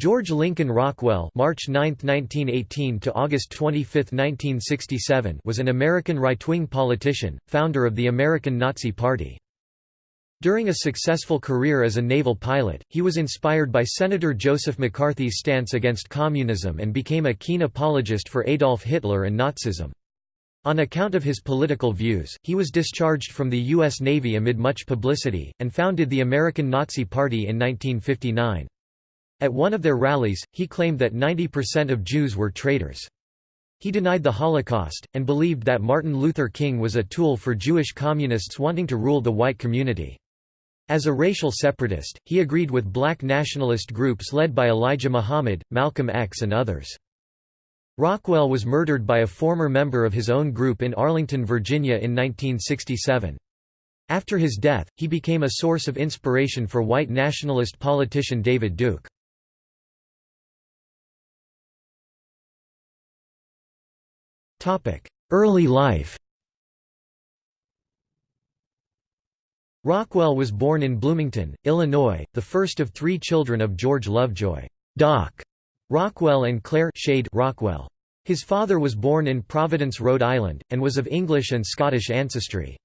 George Lincoln Rockwell March 9, 1918 to August 25, 1967 was an American right-wing politician, founder of the American Nazi Party. During a successful career as a naval pilot, he was inspired by Senator Joseph McCarthy's stance against communism and became a keen apologist for Adolf Hitler and Nazism. On account of his political views, he was discharged from the U.S. Navy amid much publicity, and founded the American Nazi Party in 1959. At one of their rallies, he claimed that 90% of Jews were traitors. He denied the Holocaust, and believed that Martin Luther King was a tool for Jewish communists wanting to rule the white community. As a racial separatist, he agreed with black nationalist groups led by Elijah Muhammad, Malcolm X and others. Rockwell was murdered by a former member of his own group in Arlington, Virginia in 1967. After his death, he became a source of inspiration for white nationalist politician David Duke. Early life Rockwell was born in Bloomington, Illinois, the first of three children of George Lovejoy Doc Rockwell and Claire Schade Rockwell. His father was born in Providence, Rhode Island, and was of English and Scottish ancestry.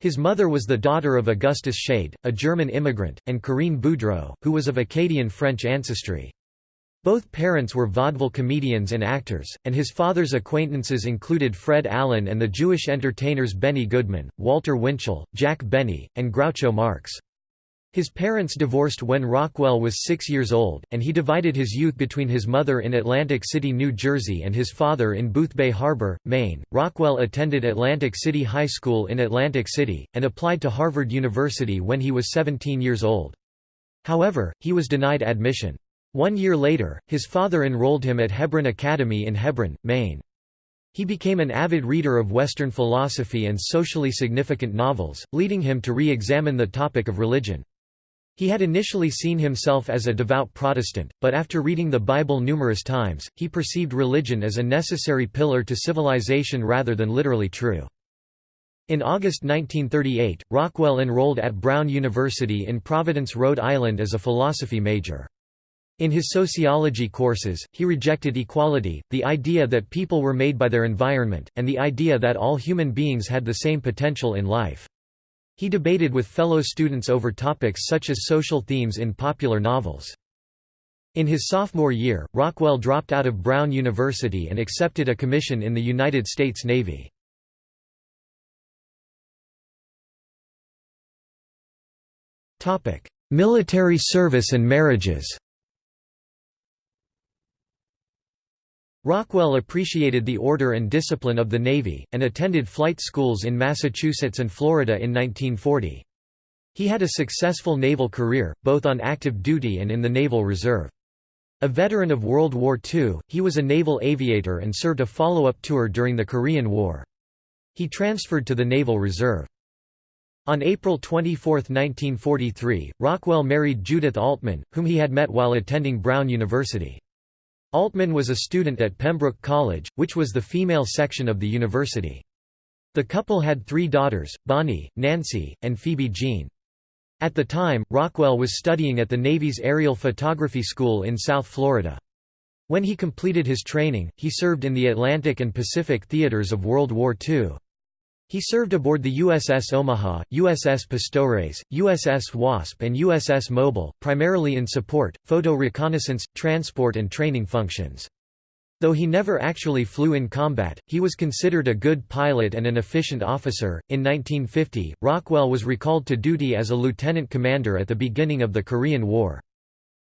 His mother was the daughter of Augustus Schade, a German immigrant, and Corinne Boudreau, who was of Acadian French ancestry. Both parents were vaudeville comedians and actors, and his father's acquaintances included Fred Allen and the Jewish entertainers Benny Goodman, Walter Winchell, Jack Benny, and Groucho Marx. His parents divorced when Rockwell was six years old, and he divided his youth between his mother in Atlantic City, New Jersey and his father in Boothbay Harbor, Maine. Rockwell attended Atlantic City High School in Atlantic City, and applied to Harvard University when he was 17 years old. However, he was denied admission. One year later, his father enrolled him at Hebron Academy in Hebron, Maine. He became an avid reader of Western philosophy and socially significant novels, leading him to re-examine the topic of religion. He had initially seen himself as a devout Protestant, but after reading the Bible numerous times, he perceived religion as a necessary pillar to civilization rather than literally true. In August 1938, Rockwell enrolled at Brown University in Providence, Rhode Island as a philosophy major. In his sociology courses, he rejected equality, the idea that people were made by their environment, and the idea that all human beings had the same potential in life. He debated with fellow students over topics such as social themes in popular novels. In his sophomore year, Rockwell dropped out of Brown University and accepted a commission in the United States Navy. Military service and marriages Rockwell appreciated the order and discipline of the Navy, and attended flight schools in Massachusetts and Florida in 1940. He had a successful naval career, both on active duty and in the Naval Reserve. A veteran of World War II, he was a naval aviator and served a follow-up tour during the Korean War. He transferred to the Naval Reserve. On April 24, 1943, Rockwell married Judith Altman, whom he had met while attending Brown University. Altman was a student at Pembroke College, which was the female section of the university. The couple had three daughters, Bonnie, Nancy, and Phoebe Jean. At the time, Rockwell was studying at the Navy's Aerial Photography School in South Florida. When he completed his training, he served in the Atlantic and Pacific theaters of World War II. He served aboard the USS Omaha, USS Pastores, USS Wasp and USS Mobile, primarily in support, photo reconnaissance, transport and training functions. Though he never actually flew in combat, he was considered a good pilot and an efficient officer. In 1950, Rockwell was recalled to duty as a lieutenant commander at the beginning of the Korean War.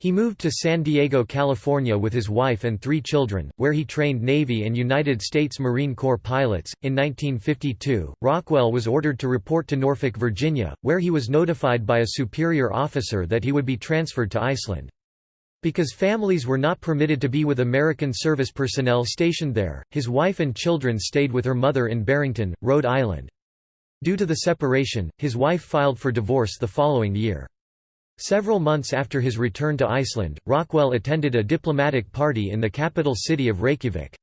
He moved to San Diego, California with his wife and three children, where he trained Navy and United States Marine Corps pilots. In 1952, Rockwell was ordered to report to Norfolk, Virginia, where he was notified by a superior officer that he would be transferred to Iceland. Because families were not permitted to be with American service personnel stationed there, his wife and children stayed with her mother in Barrington, Rhode Island. Due to the separation, his wife filed for divorce the following year. Several months after his return to Iceland, Rockwell attended a diplomatic party in the capital city of Reykjavik.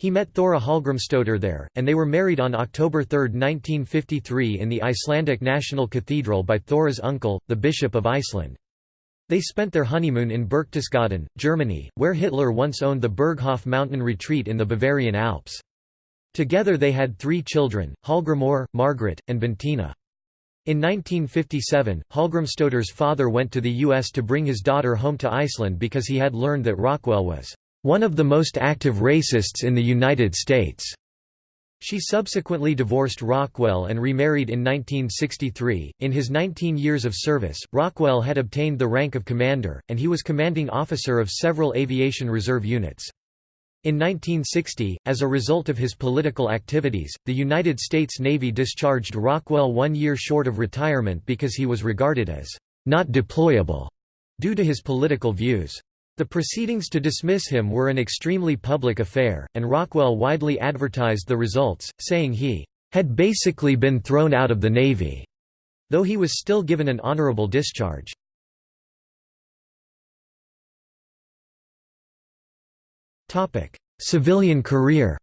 He met Thora Hallgrímsdóttir there, and they were married on October 3, 1953 in the Icelandic National Cathedral by Thora's uncle, the Bishop of Iceland. They spent their honeymoon in Berchtesgaden, Germany, where Hitler once owned the Berghof mountain retreat in the Bavarian Alps. Together they had three children, Hallgrimur, Margaret, and Bentina. In 1957, Hallgrímsdóttir's father went to the U.S. to bring his daughter home to Iceland because he had learned that Rockwell was one of the most active racists in the United States. She subsequently divorced Rockwell and remarried in 1963. In his 19 years of service, Rockwell had obtained the rank of commander, and he was commanding officer of several aviation reserve units. In 1960, as a result of his political activities, the United States Navy discharged Rockwell one year short of retirement because he was regarded as not deployable due to his political views. The proceedings to dismiss him were an extremely public affair, and Rockwell widely advertised the results, saying he had basically been thrown out of the Navy, though he was still given an honorable discharge. Civilian career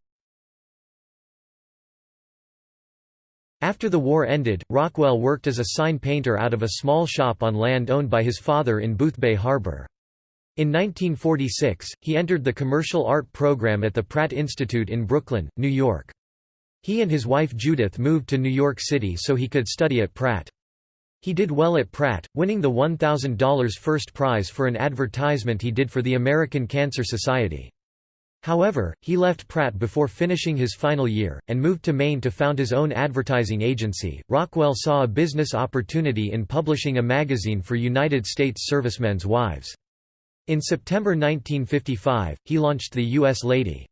After the war ended, Rockwell worked as a sign painter out of a small shop on land owned by his father in Boothbay Harbor. In 1946, he entered the commercial art program at the Pratt Institute in Brooklyn, New York. He and his wife Judith moved to New York City so he could study at Pratt. He did well at Pratt, winning the $1,000 first prize for an advertisement he did for the American Cancer Society. However, he left Pratt before finishing his final year, and moved to Maine to found his own advertising agency. Rockwell saw a business opportunity in publishing a magazine for United States servicemen's wives. In September 1955, he launched the U.S. Lady.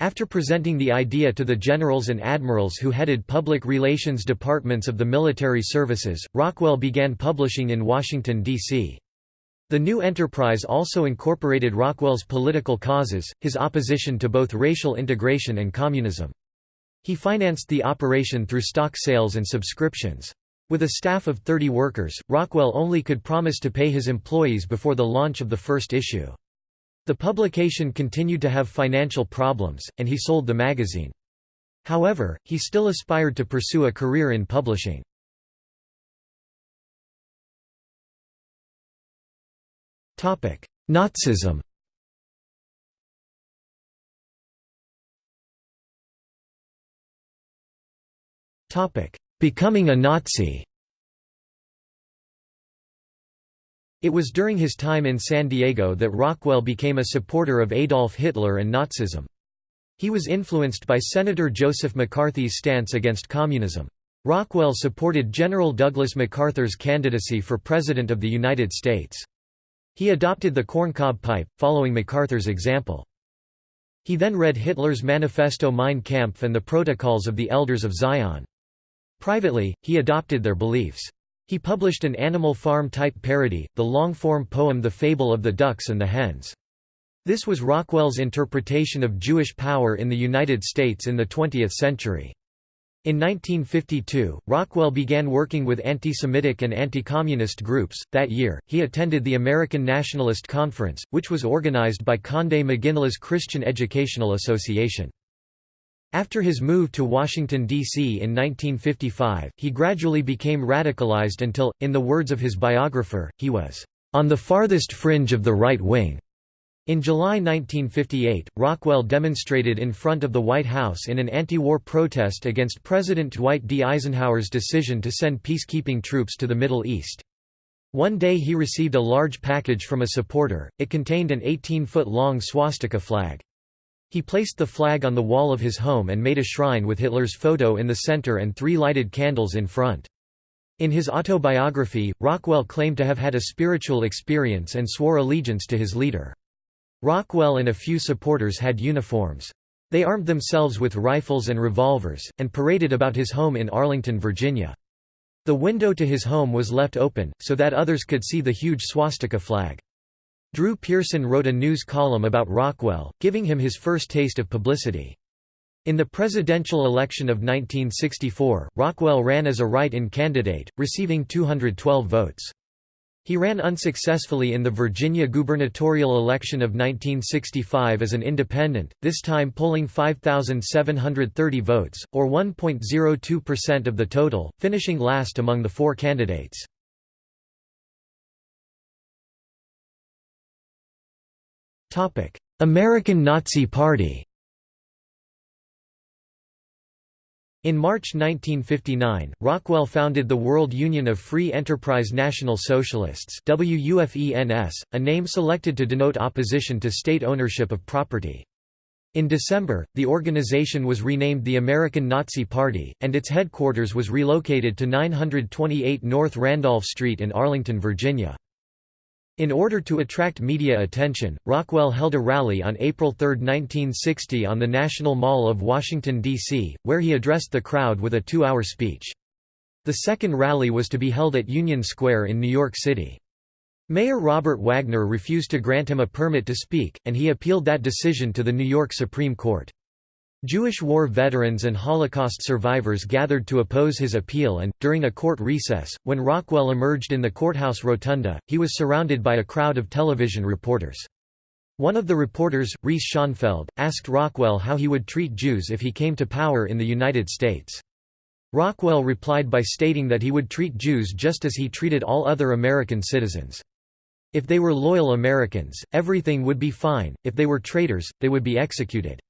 After presenting the idea to the generals and admirals who headed public relations departments of the military services, Rockwell began publishing in Washington, D.C. The new enterprise also incorporated Rockwell's political causes, his opposition to both racial integration and communism. He financed the operation through stock sales and subscriptions. With a staff of 30 workers, Rockwell only could promise to pay his employees before the launch of the first issue. The publication continued to have financial problems, and he sold the magazine. However, he still aspired to pursue a career in publishing. Nazism Becoming a Nazi It was during his time in San Diego that Rockwell became a supporter of Adolf Hitler and Nazism. He was influenced by Senator Joseph McCarthy's stance against communism. Rockwell supported General Douglas MacArthur's candidacy for President of the United States. He adopted the corncob pipe, following MacArthur's example. He then read Hitler's Manifesto Mein Kampf and the Protocols of the Elders of Zion. Privately, he adopted their beliefs. He published an Animal Farm-type parody, the long-form poem The Fable of the Ducks and the Hens. This was Rockwell's interpretation of Jewish power in the United States in the 20th century. In 1952, Rockwell began working with anti-Semitic and anti-communist groups. That year, he attended the American Nationalist Conference, which was organized by Conde McGinley's Christian Educational Association. After his move to Washington, D.C. in 1955, he gradually became radicalized until, in the words of his biographer, he was, "...on the farthest fringe of the right wing." In July 1958, Rockwell demonstrated in front of the White House in an anti-war protest against President Dwight D. Eisenhower's decision to send peacekeeping troops to the Middle East. One day he received a large package from a supporter, it contained an 18-foot-long swastika flag. He placed the flag on the wall of his home and made a shrine with Hitler's photo in the center and three lighted candles in front. In his autobiography, Rockwell claimed to have had a spiritual experience and swore allegiance to his leader. Rockwell and a few supporters had uniforms. They armed themselves with rifles and revolvers, and paraded about his home in Arlington, Virginia. The window to his home was left open, so that others could see the huge swastika flag. Drew Pearson wrote a news column about Rockwell, giving him his first taste of publicity. In the presidential election of 1964, Rockwell ran as a write-in candidate, receiving 212 votes. He ran unsuccessfully in the Virginia gubernatorial election of 1965 as an independent, this time polling 5,730 votes, or 1.02% of the total, finishing last among the four candidates. American Nazi Party In March 1959, Rockwell founded the World Union of Free Enterprise National Socialists WUFENS, a name selected to denote opposition to state ownership of property. In December, the organization was renamed the American Nazi Party, and its headquarters was relocated to 928 North Randolph Street in Arlington, Virginia. In order to attract media attention, Rockwell held a rally on April 3, 1960 on the National Mall of Washington, D.C., where he addressed the crowd with a two-hour speech. The second rally was to be held at Union Square in New York City. Mayor Robert Wagner refused to grant him a permit to speak, and he appealed that decision to the New York Supreme Court. Jewish war veterans and Holocaust survivors gathered to oppose his appeal and, during a court recess, when Rockwell emerged in the courthouse rotunda, he was surrounded by a crowd of television reporters. One of the reporters, Reese Schonfeld, asked Rockwell how he would treat Jews if he came to power in the United States. Rockwell replied by stating that he would treat Jews just as he treated all other American citizens. If they were loyal Americans, everything would be fine, if they were traitors, they would be executed.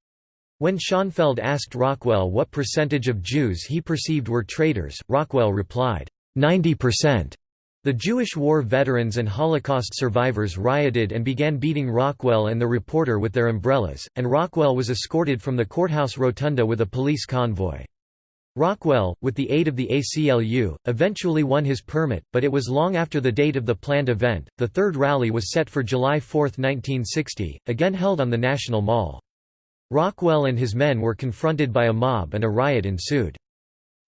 When Schonfeld asked Rockwell what percentage of Jews he perceived were traitors, Rockwell replied, 90%. The Jewish war veterans and Holocaust survivors rioted and began beating Rockwell and the reporter with their umbrellas, and Rockwell was escorted from the courthouse rotunda with a police convoy. Rockwell, with the aid of the ACLU, eventually won his permit, but it was long after the date of the planned event. The third rally was set for July 4, 1960, again held on the National Mall. Rockwell and his men were confronted by a mob and a riot ensued.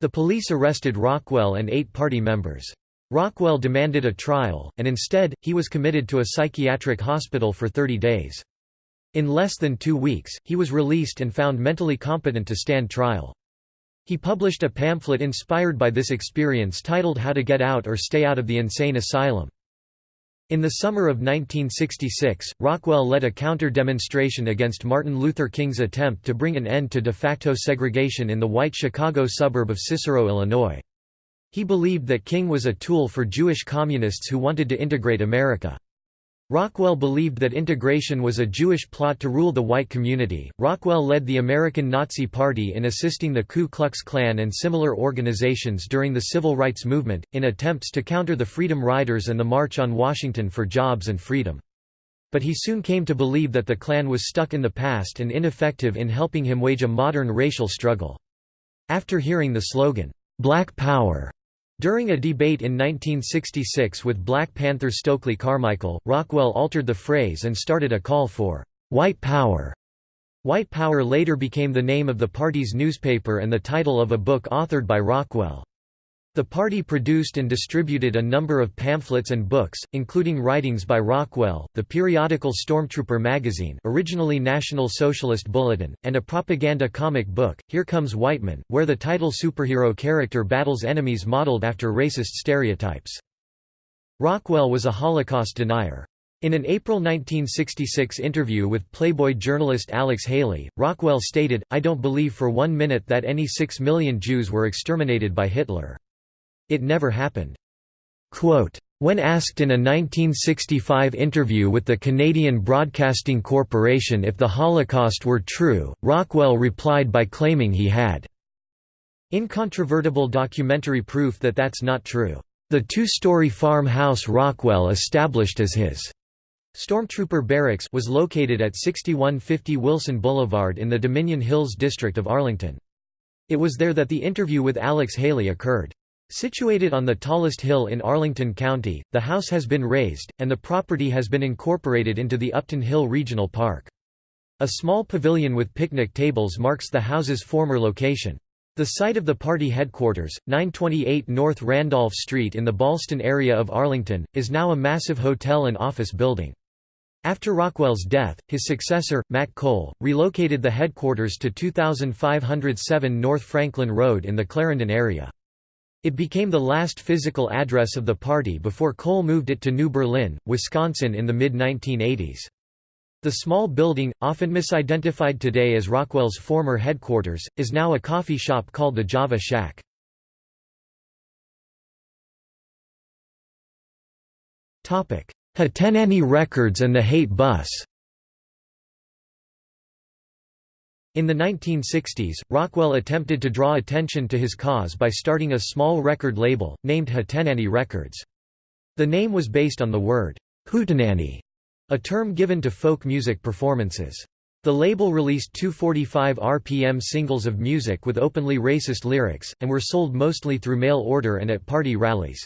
The police arrested Rockwell and eight party members. Rockwell demanded a trial, and instead, he was committed to a psychiatric hospital for 30 days. In less than two weeks, he was released and found mentally competent to stand trial. He published a pamphlet inspired by this experience titled How to Get Out or Stay Out of the Insane Asylum. In the summer of 1966, Rockwell led a counter-demonstration against Martin Luther King's attempt to bring an end to de facto segregation in the white Chicago suburb of Cicero, Illinois. He believed that King was a tool for Jewish communists who wanted to integrate America. Rockwell believed that integration was a Jewish plot to rule the white community. Rockwell led the American Nazi Party in assisting the Ku Klux Klan and similar organizations during the civil rights movement, in attempts to counter the Freedom Riders and the March on Washington for Jobs and Freedom. But he soon came to believe that the Klan was stuck in the past and ineffective in helping him wage a modern racial struggle. After hearing the slogan, Black Power, during a debate in 1966 with Black Panther Stokely Carmichael, Rockwell altered the phrase and started a call for «white power». White Power later became the name of the party's newspaper and the title of a book authored by Rockwell. The party produced and distributed a number of pamphlets and books, including writings by Rockwell, the periodical Stormtrooper magazine originally National Socialist Bulletin, and a propaganda comic book, Here Comes Whiteman, where the title superhero character battles enemies modeled after racist stereotypes. Rockwell was a Holocaust denier. In an April 1966 interview with Playboy journalist Alex Haley, Rockwell stated, I don't believe for one minute that any six million Jews were exterminated by Hitler. It never happened. Quote, when asked in a 1965 interview with the Canadian Broadcasting Corporation if the Holocaust were true, Rockwell replied by claiming he had incontrovertible documentary proof that that's not true. The two-story farmhouse Rockwell established as his Stormtrooper Barracks was located at 6150 Wilson Boulevard in the Dominion Hills district of Arlington. It was there that the interview with Alex Haley occurred. Situated on the tallest hill in Arlington County, the house has been razed, and the property has been incorporated into the Upton Hill Regional Park. A small pavilion with picnic tables marks the house's former location. The site of the party headquarters, 928 North Randolph Street in the Ballston area of Arlington, is now a massive hotel and office building. After Rockwell's death, his successor, Matt Koehl, relocated the headquarters to 2507 North Franklin Road in the Clarendon area. It became the last physical address of the party before Koehl moved it to New Berlin, Wisconsin in the mid-1980s. The small building, often misidentified today as Rockwell's former headquarters, is now a coffee shop called the Java Shack. Ha'tenanny Records and the Hate Bus In the 1960s, Rockwell attempted to draw attention to his cause by starting a small record label, named Hootenanny Records. The name was based on the word, hootenanny, a term given to folk music performances. The label released 245 RPM singles of music with openly racist lyrics, and were sold mostly through mail order and at party rallies.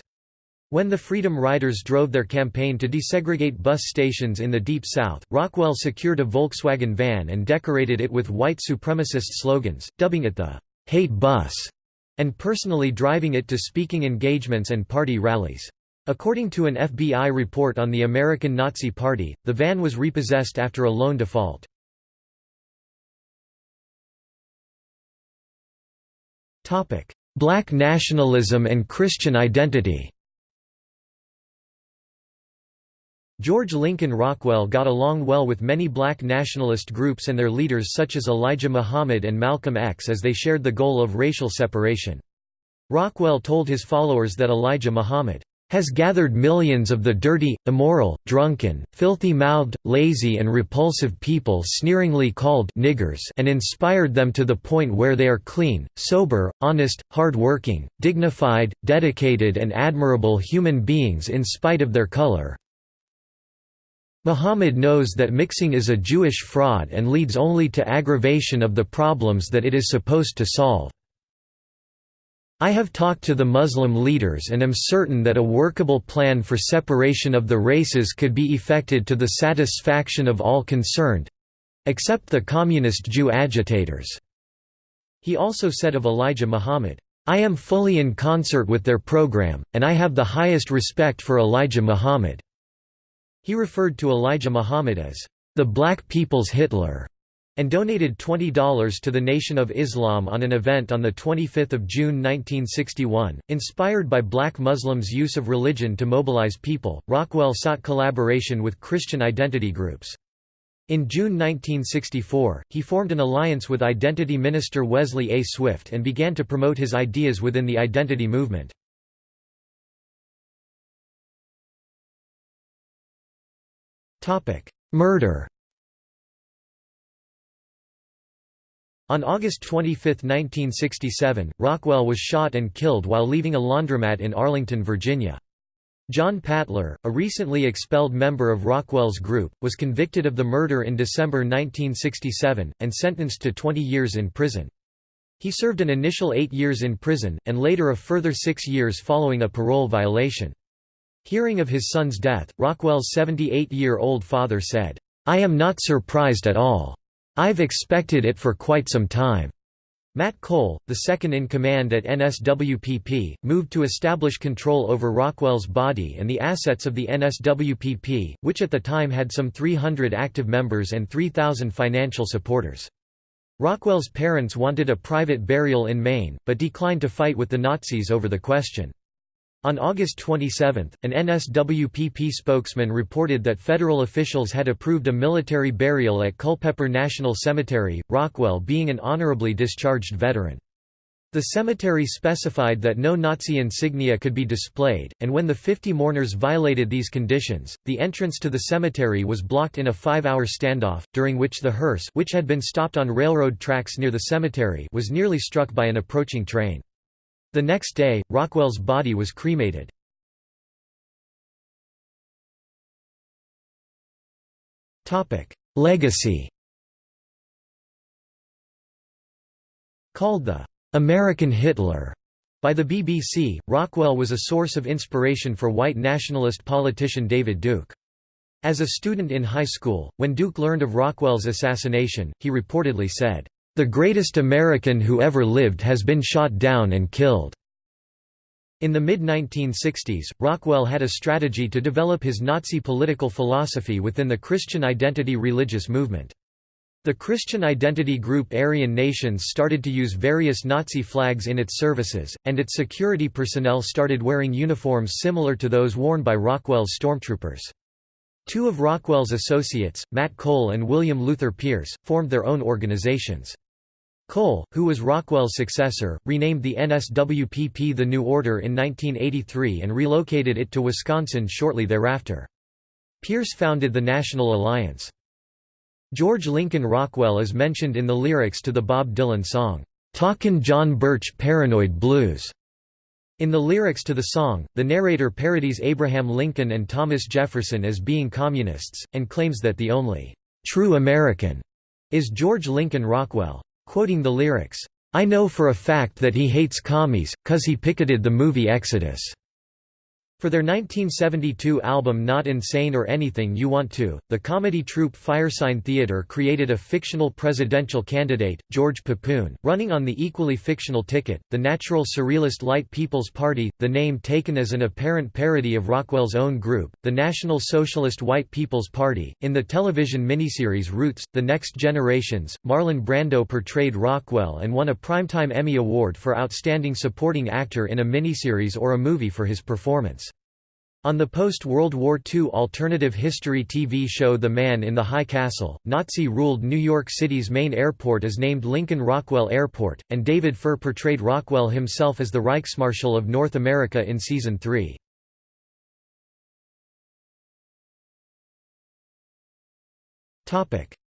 When the Freedom Riders drove their campaign to desegregate bus stations in the Deep South, Rockwell secured a Volkswagen van and decorated it with white supremacist slogans, dubbing it the "'Hate Bus' and personally driving it to speaking engagements and party rallies. According to an FBI report on the American Nazi Party, the van was repossessed after a loan default. Black nationalism and Christian identity George Lincoln Rockwell got along well with many black nationalist groups and their leaders such as Elijah Muhammad and Malcolm X as they shared the goal of racial separation. Rockwell told his followers that Elijah Muhammad has gathered millions of the dirty, immoral, drunken, filthy-mouthed, lazy and repulsive people sneeringly called niggers and inspired them to the point where they are clean, sober, honest, hard-working, dignified, dedicated and admirable human beings in spite of their color. Muhammad knows that mixing is a Jewish fraud and leads only to aggravation of the problems that it is supposed to solve. I have talked to the Muslim leaders and am certain that a workable plan for separation of the races could be effected to the satisfaction of all concerned—except the communist Jew agitators." He also said of Elijah Muhammad, I am fully in concert with their program, and I have the highest respect for Elijah Muhammad. He referred to Elijah Muhammad as, "...the black people's Hitler." and donated $20 to the Nation of Islam on an event on 25 June 1961. Inspired by black Muslims' use of religion to mobilize people, Rockwell sought collaboration with Christian identity groups. In June 1964, he formed an alliance with identity minister Wesley A. Swift and began to promote his ideas within the identity movement. Murder On August 25, 1967, Rockwell was shot and killed while leaving a laundromat in Arlington, Virginia. John Patler, a recently expelled member of Rockwell's group, was convicted of the murder in December 1967, and sentenced to 20 years in prison. He served an initial eight years in prison, and later a further six years following a parole violation. Hearing of his son's death, Rockwell's 78-year-old father said, "'I am not surprised at all. I've expected it for quite some time." Matt Koehl, the second-in-command at NSWPP, moved to establish control over Rockwell's body and the assets of the NSWPP, which at the time had some 300 active members and 3,000 financial supporters. Rockwell's parents wanted a private burial in Maine, but declined to fight with the Nazis over the question. On August 27, an NSWPP spokesman reported that federal officials had approved a military burial at Culpeper National Cemetery, Rockwell being an honorably discharged veteran. The cemetery specified that no Nazi insignia could be displayed, and when the 50 mourners violated these conditions, the entrance to the cemetery was blocked in a five-hour standoff, during which the hearse which had been stopped on railroad tracks near the cemetery was nearly struck by an approaching train. The next day, Rockwell's body was cremated. Legacy Called the "'American Hitler' by the BBC, Rockwell was a source of inspiration for white nationalist politician David Duke. As a student in high school, when Duke learned of Rockwell's assassination, he reportedly said, the greatest American who ever lived has been shot down and killed." In the mid-1960s, Rockwell had a strategy to develop his Nazi political philosophy within the Christian identity religious movement. The Christian identity group Aryan Nations started to use various Nazi flags in its services, and its security personnel started wearing uniforms similar to those worn by Rockwell's stormtroopers. Two of Rockwell's associates, Matt Koehl and William Luther Pierce, formed their own organizations. Koehl, who was Rockwell's successor, renamed the NSWPP the New Order in 1983 and relocated it to Wisconsin shortly thereafter. Pierce founded the National Alliance. George Lincoln Rockwell is mentioned in the lyrics to the Bob Dylan song, "'Talkin' John Birch Paranoid Blues'". In the lyrics to the song, the narrator parodies Abraham Lincoln and Thomas Jefferson as being communists, and claims that the only "'true American' is George Lincoln Rockwell. Quoting the lyrics, "'I know for a fact that he hates commies, cause he picketed the movie Exodus' For their 1972 album Not Insane or Anything You Want To, the comedy troupe Firesign Theatre created a fictional presidential candidate, George Papoon, running on the equally fictional ticket, the Natural Surrealist Light People's Party, the name taken as an apparent parody of Rockwell's own group, the National Socialist White People's Party. In the television miniseries Roots, The Next Generations, Marlon Brando portrayed Rockwell and won a Primetime Emmy Award for Outstanding Supporting Actor in a Miniseries or a Movie for his performance. On the post-World War II alternative history TV show The Man in the High Castle, Nazi-ruled New York City's main airport is named Lincoln Rockwell Airport, and David Furr portrayed Rockwell himself as the Reichsmarshal of North America in Season 3.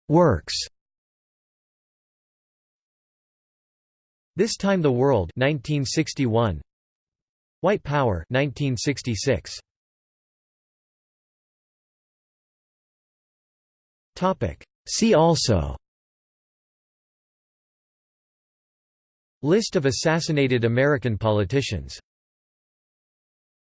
Works. This Time the World 1961 White Power 1966 See also. List of assassinated American politicians